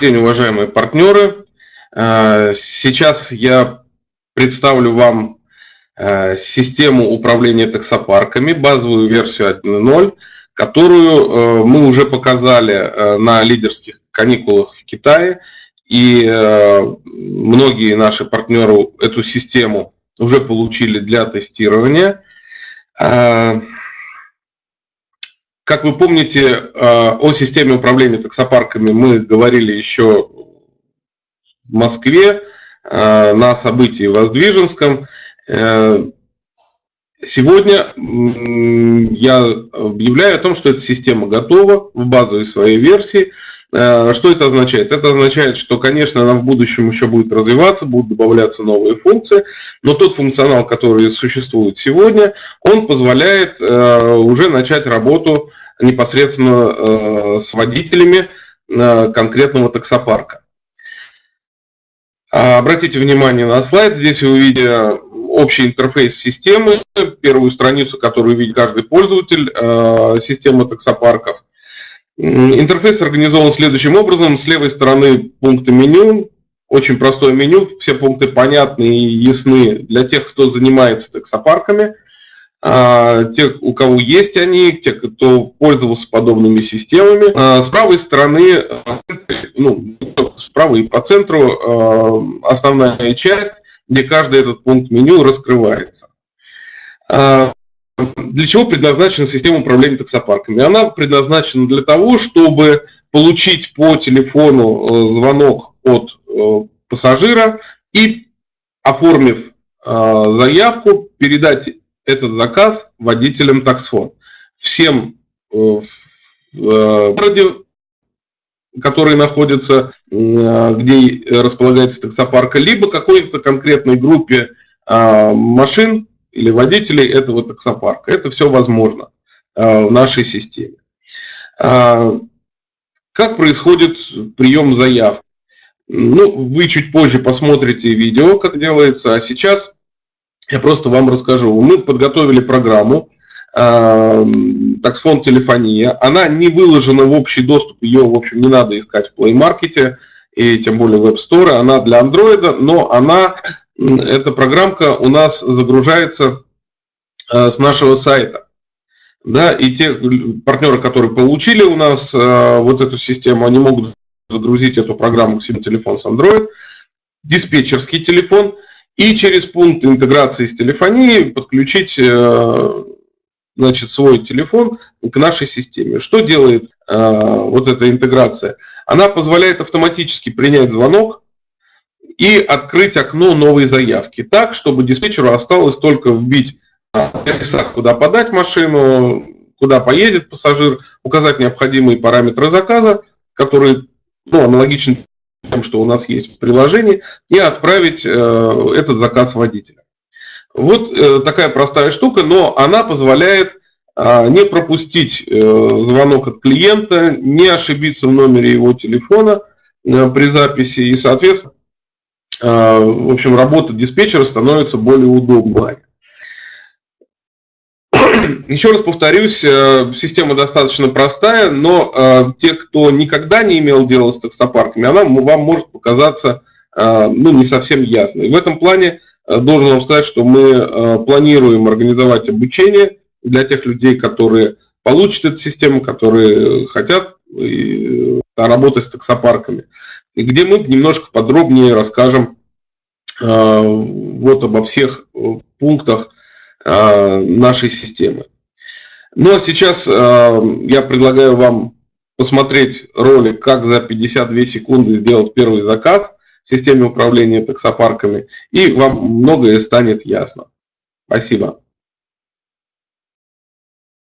день, уважаемые партнеры. Э, сейчас я представлю вам э, систему управления таксопарками, базовую версию 1.0, которую э, мы уже показали на лидерских каникулах в Китае. И многие наши партнеры эту систему уже получили для тестирования. Как вы помните, о системе управления таксопарками мы говорили еще в Москве э, на событии в Воздвиженском. Э, сегодня я объявляю о том, что эта система готова в базовой своей версии. Э, что это означает? Это означает, что, конечно, она в будущем еще будет развиваться, будут добавляться новые функции, но тот функционал, который существует сегодня, он позволяет уже начать работу непосредственно с водителями конкретного таксопарка. А, обратите внимание на слайд, здесь вы увидите общий интерфейс системы, первую страницу, которую видит каждый пользователь а, системы таксопарков. Интерфейс организован следующим образом. С левой стороны пункты меню, очень простое меню, все пункты понятны и ясны для тех, кто занимается таксопарками, те, у кого есть они, те, кто пользовался подобными системами. С правой стороны, ну, справа и по центру э, основная часть, где каждый этот пункт меню раскрывается. Э, для чего предназначена система управления таксопарками? Она предназначена для того, чтобы получить по телефону э, звонок от пассажира и, оформив заявку, передать этот заказ водителям таксфон. Всем в городе которые находятся, где располагается таксопарка, либо какой-то конкретной группе машин или водителей этого таксопарка. Это все возможно в нашей системе. Как происходит прием заявки? Ну, вы чуть позже посмотрите видео, как делается, а сейчас я просто вам расскажу. Мы подготовили программу, таксфон телефония. Она не выложена в общий доступ, ее, в общем, не надо искать в Play Market и тем более в Store. Она для Android, но она, эта программка у нас загружается э, с нашего сайта. Да, и те партнеры, которые получили у нас э, вот эту систему, они могут загрузить эту программу к себе телефон с Android, диспетчерский телефон, и через пункт интеграции с телефонией подключить э, значит, свой телефон к нашей системе. Что делает э, вот эта интеграция? Она позволяет автоматически принять звонок и открыть окно новой заявки так, чтобы диспетчеру осталось только вбить адреса, куда подать машину, куда поедет пассажир, указать необходимые параметры заказа, которые ну, аналогичны тем, что у нас есть в приложении, и отправить э, этот заказ водителя. Вот э, такая простая штука, но она позволяет э, не пропустить э, звонок от клиента, не ошибиться в номере его телефона при записи и, соответственно, э, в общем, работа диспетчера становится более удобной. Еще раз повторюсь, э, система достаточно простая, но э, те, кто никогда не имел дела с таксопарками, она вам может показаться э, ну, не совсем ясной. В этом плане должен вам сказать, что мы планируем организовать обучение для тех людей, которые получат эту систему, которые хотят работать с таксопарками, и где мы немножко подробнее расскажем вот обо всех пунктах нашей системы. Ну а сейчас я предлагаю вам посмотреть ролик, как за 52 секунды сделать первый заказ – системе управления таксопарками, и вам многое станет ясно. Спасибо.